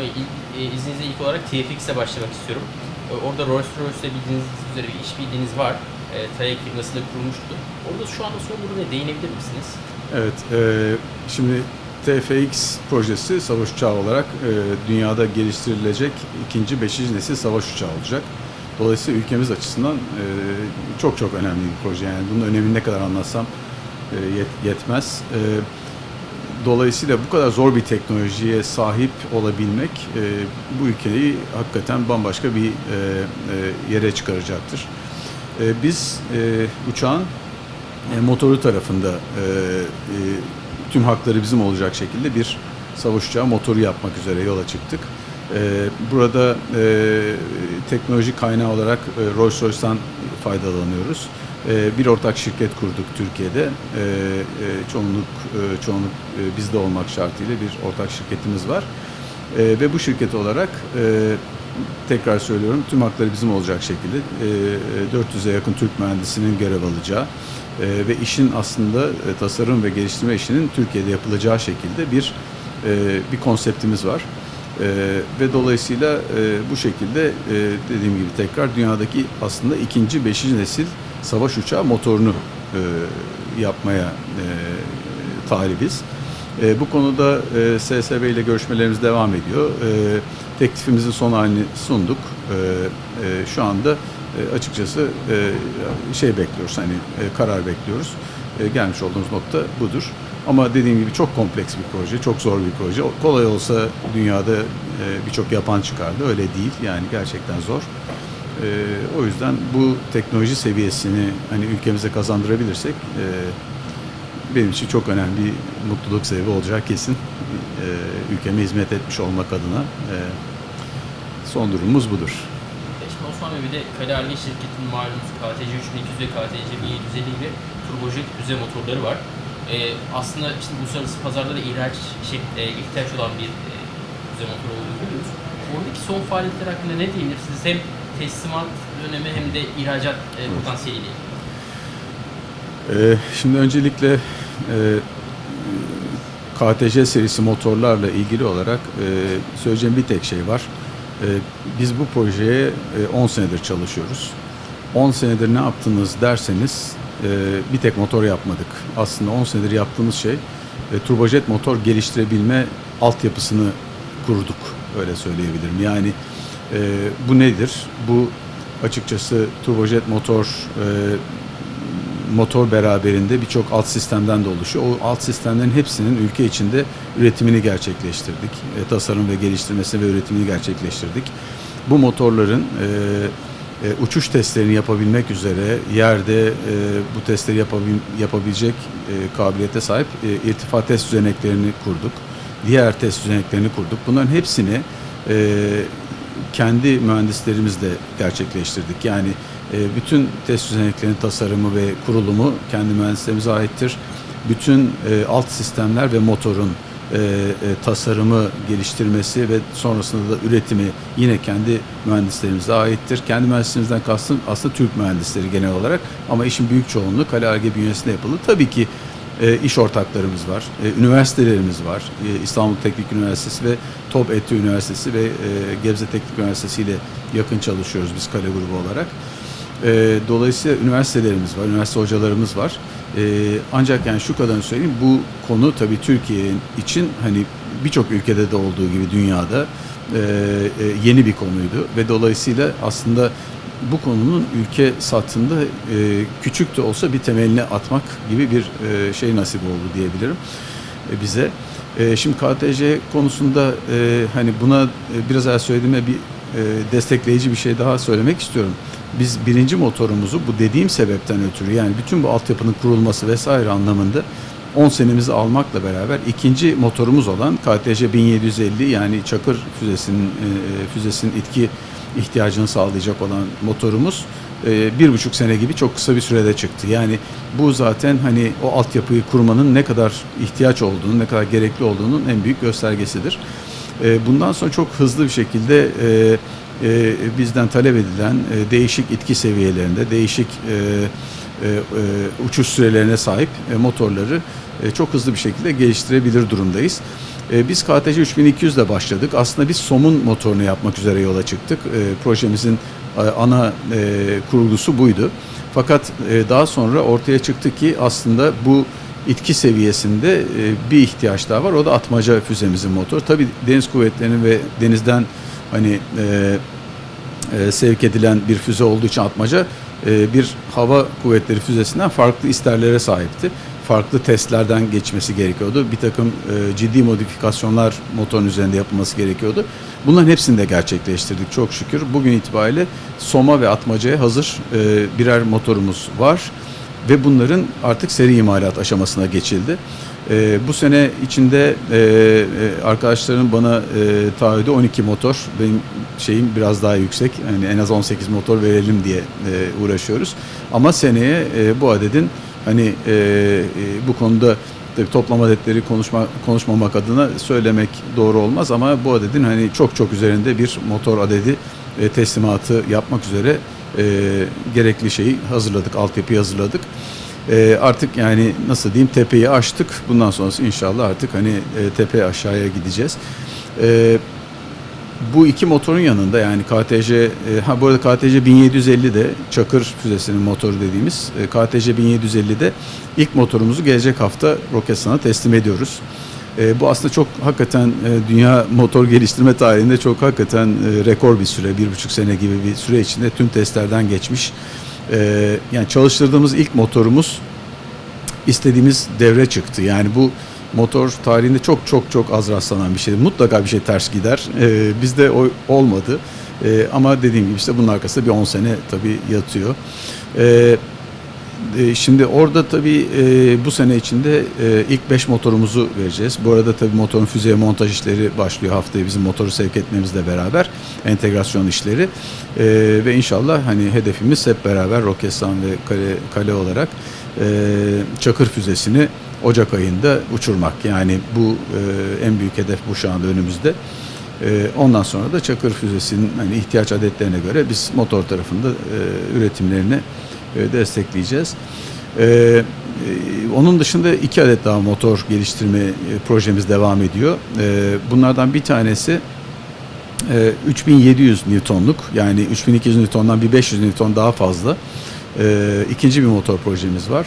Bey, ilk, e, izninizle ilk olarak TFX'e başlamak istiyorum. E, Orada Rolls-Royce'le bildiğiniz üzere bir işbirliğiniz var. E, Tayak firması da kurulmuştu. Orada şu anda son duruma değinebilir misiniz? Evet, e, şimdi TFX projesi savaş uçağı olarak e, dünyada geliştirilecek ikinci, beşinci nesil savaş uçağı olacak. Dolayısıyla ülkemiz açısından e, çok çok önemli bir proje. Yani bunun önemini ne kadar anlatsam e, yet- yetmez. E, dolayısıyla bu kadar zor bir teknolojiye sahip olabilmek e, bu ülkeyi hakikaten bambaşka bir e, e, yere çıkaracaktır. E, biz e, uçağın e, motoru tarafında e, e, tüm hakları bizim olacak şekilde bir savaş uçağı motoru yapmak üzere yola çıktık. E, burada e, teknoloji kaynağı olarak e, Rolls-Royce'dan faydalanıyoruz. E, bir ortak şirket kurduk Türkiye'de. E, e, çoğunluk e, çoğunluk e, bizde olmak şartıyla bir ortak şirketimiz var. E, ve bu şirket olarak tekrar söylüyorum tüm hakları bizim olacak şekilde e, 400'e yakın Türk mühendisinin görev alacağı ve işin aslında tasarım ve geliştirme işinin Türkiye'de yapılacağı şekilde bir bir konseptimiz var. E, ve dolayısıyla e, bu şekilde e, dediğim gibi tekrar dünyadaki aslında ikinci, beşinci nesil savaş uçağı motorunu e, yapmaya e, talibiz. E, bu konuda e, SSB ile görüşmelerimiz devam ediyor. E, teklifimizin son halini sunduk. E, e, şu anda e, açıkçası e, şey bekliyoruz, hani e, karar bekliyoruz. E, gelmiş olduğumuz nokta budur. Ama dediğim gibi çok kompleks bir proje, çok zor bir proje. Kolay olsa dünyada e, birçok yapan çıkardı. Öyle değil. Yani gerçekten zor. E, o yüzden bu teknoloji seviyesini hani ülkemize kazandırabilirsek e, benim için çok önemli bir mutluluk sebebi olacak kesin. E, ülkeme hizmet etmiş olmak adına e, son durumumuz budur. Şimdi Osman Bey bir de Kalerli şirketinin malumunuz KTC 3200 ve KTC 1750 gibi turbojet füze motorları var. E, aslında işte uluslararası pazarda da ihraç şey, e, ihtiyaç olan bir e, füze motoru olduğunu biliyoruz. Oradaki son faaliyetler hakkında ne diyebilirsiniz? Hem teslimat dönemi hem de ihracat e, potansiyeliyle. Ee, Şimdi öncelikle e, KTC serisi motorlarla ilgili olarak e, söyleyeceğim bir tek şey var. E, Biz bu projeye e, 10 senedir çalışıyoruz. 10 senedir ne yaptınız derseniz e, bir tek motor yapmadık. Aslında 10 senedir yaptığımız şey e, turbojet motor geliştirebilme altyapısını kurduk. Öyle söyleyebilirim. Yani e, bu nedir? Bu açıkçası turbojet motor e, motor beraberinde birçok alt sistemden de oluşuyor. O alt sistemlerin hepsinin ülke içinde üretimini gerçekleştirdik. E, tasarım ve geliştirmesi ve üretimini gerçekleştirdik. Bu motorların e, e, uçuş testlerini yapabilmek üzere yerde e, bu testleri yapabil, yapabilecek e, kabiliyete sahip e, irtifa test düzeneklerini kurduk. Diğer test düzeneklerini kurduk. Bunların hepsini e, kendi mühendislerimizle gerçekleştirdik. Yani e, bütün test düzeneklerinin tasarımı ve kurulumu kendi mühendislerimize aittir. Bütün e, alt sistemler ve motorun e, tasarımı, geliştirmesi ve sonrasında da üretimi yine kendi mühendislerimize aittir. Kendi mühendislerimizden kastım aslında Türk mühendisleri genel olarak ama işin büyük çoğunluğu Kale bünyesinde yapıldı. Tabii ki e, iş ortaklarımız var, e, üniversitelerimiz var. E, İstanbul Teknik Üniversitesi ve TOB ETÜ Üniversitesi ve e, Gebze Teknik Üniversitesi ile yakın çalışıyoruz biz Kale grubu olarak. E, dolayısıyla üniversitelerimiz var, üniversite hocalarımız var. E, ancak yani şu kadarını söyleyeyim, bu konu tabii Türkiye için hani birçok ülkede de olduğu gibi dünyada e, e, yeni bir konuydu ve dolayısıyla aslında bu konunun ülke satında e, küçük de olsa bir temelini atmak gibi bir e, şey nasip oldu diyebilirim e, bize. E, şimdi KTC konusunda e, hani buna e, biraz evvel söylediğime bir e, destekleyici bir şey daha söylemek istiyorum. Biz birinci motorumuzu bu dediğim sebepten ötürü yani bütün bu altyapının kurulması vesaire anlamında 10 senemizi almakla beraber ikinci motorumuz olan KTC 1750 yani Çakır füzesinin e, füzesinin itki ihtiyacını sağlayacak olan motorumuz e, bir buçuk sene gibi çok kısa bir sürede çıktı. Yani bu zaten hani o altyapıyı kurmanın ne kadar ihtiyaç olduğunu, ne kadar gerekli olduğunun en büyük göstergesidir. E, bundan sonra çok hızlı bir şekilde e, bizden talep edilen değişik itki seviyelerinde, değişik uçuş sürelerine sahip motorları çok hızlı bir şekilde geliştirebilir durumdayız. E, biz KTC 3200 ile başladık. Aslında biz somun motorunu yapmak üzere yola çıktık. E, projemizin ana e, buydu. Fakat e, daha sonra ortaya çıktı ki aslında bu itki seviyesinde e, bir ihtiyaç daha var. O da atmaca füzemizin motoru. Tabii deniz kuvvetlerinin ve denizden hani e, sevk edilen bir füze olduğu için atmaca bir hava kuvvetleri füzesinden farklı isterlere sahipti. Farklı testlerden geçmesi gerekiyordu. Bir takım e, ciddi modifikasyonlar motorun üzerinde yapılması gerekiyordu. Bunların hepsini de gerçekleştirdik çok şükür. Bugün itibariyle Soma ve Atmaca'ya hazır e, birer motorumuz var ve bunların artık seri imalat aşamasına geçildi. E, bu sene içinde e, e, arkadaşların bana e, taahhüdü 12 motor. Benim şeyim biraz daha yüksek. Yani en az 18 motor verelim diye e, uğraşıyoruz. Ama seneye e, bu adedin hani e, e, bu konuda toplam adetleri konuşma, konuşmamak adına söylemek doğru olmaz ama bu adedin hani çok çok üzerinde bir motor adedi e, teslimatı yapmak üzere e, gerekli şeyi hazırladık, altyapıyı hazırladık. E, artık yani nasıl diyeyim tepeyi aştık. Bundan sonrası inşallah artık hani e, tepe aşağıya gideceğiz. E, bu iki motorun yanında yani KTC, e, ha bu arada KTC 1750 de Çakır füzesinin motoru dediğimiz e, KTC 1750'de ilk motorumuzu gelecek hafta Roketsan'a teslim ediyoruz. E, bu aslında çok hakikaten e, dünya motor geliştirme tarihinde çok hakikaten e, rekor bir süre, bir buçuk sene gibi bir süre içinde tüm testlerden geçmiş. E, yani çalıştırdığımız ilk motorumuz istediğimiz devre çıktı. Yani bu motor tarihinde çok çok çok az rastlanan bir şey. Mutlaka bir şey ters gider. Ee, bizde o olmadı. Ee, ama dediğim gibi işte bunun arkasında bir 10 sene tabii yatıyor. Ee, e, Şimdi orada tabii e, bu sene içinde e, ilk 5 motorumuzu vereceğiz. Bu arada tabii motorun füzeye montaj işleri başlıyor haftaya bizim motoru sevk etmemizle beraber entegrasyon işleri E, ve inşallah hani hedefimiz hep beraber Roketsan ve Kale, Kale olarak e, Çakır füzesini Ocak ayında uçurmak. Yani bu e, en büyük hedef bu şu anda önümüzde. E, ondan sonra da Çakır füzesinin hani ihtiyaç adetlerine göre biz motor tarafında e, üretimlerini e, destekleyeceğiz. E, e, onun dışında iki adet daha motor geliştirme e, projemiz devam ediyor. E, bunlardan bir tanesi e, 3700 Newton'luk yani 3200 Newton'dan bir 500 Newton daha fazla e, ikinci bir motor projemiz var.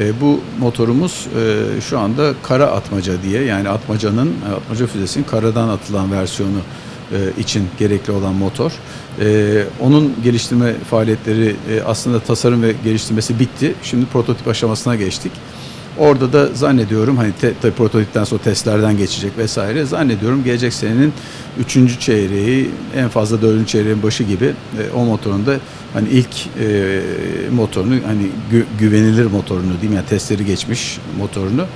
E, bu motorumuz e, şu anda kara atmaca diye yani atmacanın atmaca füzesinin karadan atılan versiyonu e, için gerekli olan motor. E, onun geliştirme faaliyetleri e, aslında tasarım ve geliştirmesi bitti. Şimdi prototip aşamasına geçtik. Orada da zannediyorum hani te, tabii prototipten sonra testlerden geçecek vesaire. Zannediyorum gelecek senenin üçüncü çeyreği en fazla dördüncü çeyreğin başı gibi e, o motorun da hani ilk e, motorunu hani gü, güvenilir motorunu diyeyim yani testleri geçmiş motorunu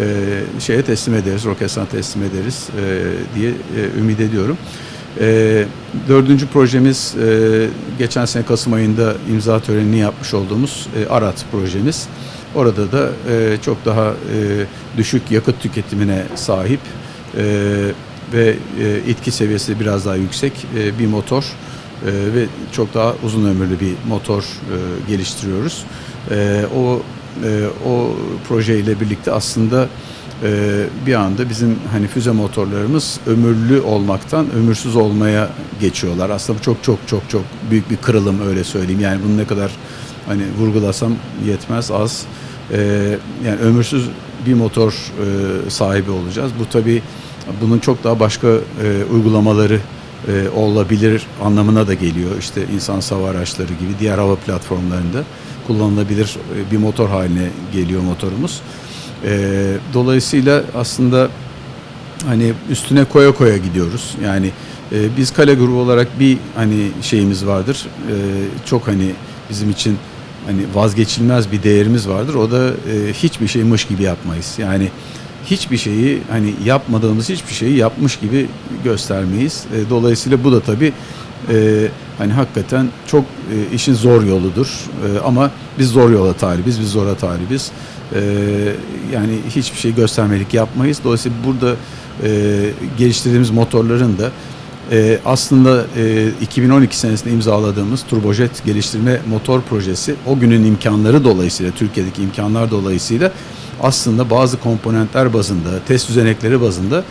e, şeye teslim ederiz, Roketsan'a teslim ederiz e, diye e, ümit ediyorum. E, dördüncü projemiz e, geçen sene Kasım ayında imza törenini yapmış olduğumuz e, ARAT projemiz. Orada da e, çok daha e, düşük yakıt tüketimine sahip e, ve e, itki seviyesi biraz daha yüksek e, bir motor e, ve çok daha uzun ömürlü bir motor e, geliştiriyoruz. E, o e, o projeyle birlikte aslında e, bir anda bizim hani füze motorlarımız ömürlü olmaktan ömürsüz olmaya geçiyorlar. Aslında bu çok çok çok çok büyük bir kırılım öyle söyleyeyim. Yani bunu ne kadar hani vurgulasam yetmez az. E, yani ömürsüz bir motor e, sahibi olacağız. Bu tabii bunun çok daha başka e, uygulamaları e, olabilir anlamına da geliyor. İşte insan hava araçları gibi diğer hava platformlarında kullanılabilir bir motor haline geliyor motorumuz. Dolayısıyla aslında hani üstüne koya koya gidiyoruz. Yani biz kale grubu olarak bir hani şeyimiz vardır. Çok hani bizim için hani vazgeçilmez bir değerimiz vardır. O da e, hiçbir şey mış gibi yapmayız. Yani hiçbir şeyi hani yapmadığımız hiçbir şeyi yapmış gibi göstermeyiz. E, dolayısıyla bu da tabii e, hani hakikaten çok e, işin zor yoludur. E, ama biz zor yola talibiz, biz zora talibiz. E, yani hiçbir şey göstermelik yapmayız. Dolayısıyla burada e, geliştirdiğimiz motorların da e, aslında e, 2012 senesinde imzaladığımız turbojet geliştirme motor projesi o günün imkanları dolayısıyla Türkiye'deki imkanlar dolayısıyla aslında bazı komponentler bazında, test düzenekleri bazında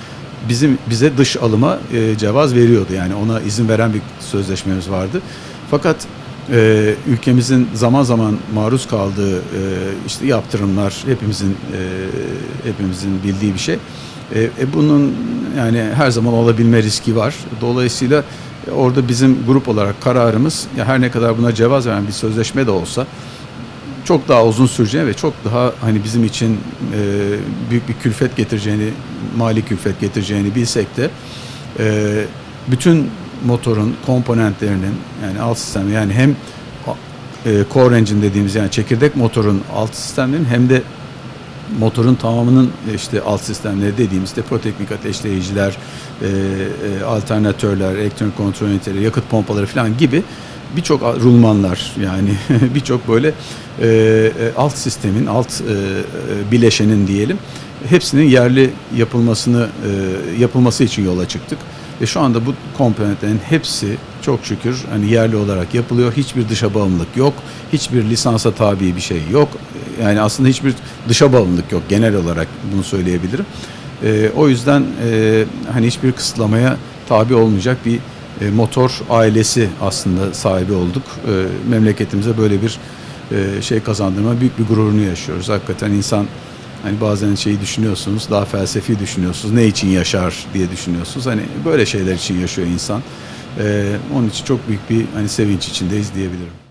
bizim bize dış alıma e, cevaz veriyordu. Yani ona izin veren bir sözleşmemiz vardı. Fakat e, ülkemizin zaman zaman maruz kaldığı e, işte yaptırımlar hepimizin e, hepimizin bildiği bir şey. E, e, bunun yani her zaman olabilme riski var. Dolayısıyla e, orada bizim grup olarak kararımız ya her ne kadar buna cevaz veren bir sözleşme de olsa çok daha uzun süreceğini ve çok daha hani bizim için e, büyük bir külfet getireceğini, mali külfet getireceğini bilsek de e, bütün motorun komponentlerinin yani alt sistemi yani hem e, core engine dediğimiz yani çekirdek motorun alt sistemlerinin hem de motorun tamamının işte alt sistemleri dediğimiz proteknik ateşleyiciler, e, e, alternatörler, elektronik kontrol üniteleri, yakıt pompaları falan gibi birçok rulmanlar yani birçok böyle e, e, alt sistemin, alt e, e, bileşenin diyelim hepsinin yerli yapılmasını e, yapılması için yola çıktık. Ve şu anda bu komponentlerin hepsi çok şükür hani yerli olarak yapılıyor. Hiçbir dışa bağımlılık yok. Hiçbir lisansa tabi bir şey yok. Yani aslında hiçbir dışa bağımlılık yok. Genel olarak bunu söyleyebilirim. E, o yüzden e, hani hiçbir kısıtlamaya tabi olmayacak bir e, motor ailesi aslında sahibi olduk. E, memleketimize böyle bir e, şey kazandırma büyük bir gururunu yaşıyoruz. Hakikaten insan hani bazen şeyi düşünüyorsunuz, daha felsefi düşünüyorsunuz. Ne için yaşar diye düşünüyorsunuz. Hani böyle şeyler için yaşıyor insan. E, onun için çok büyük bir hani sevinç içindeyiz diyebilirim.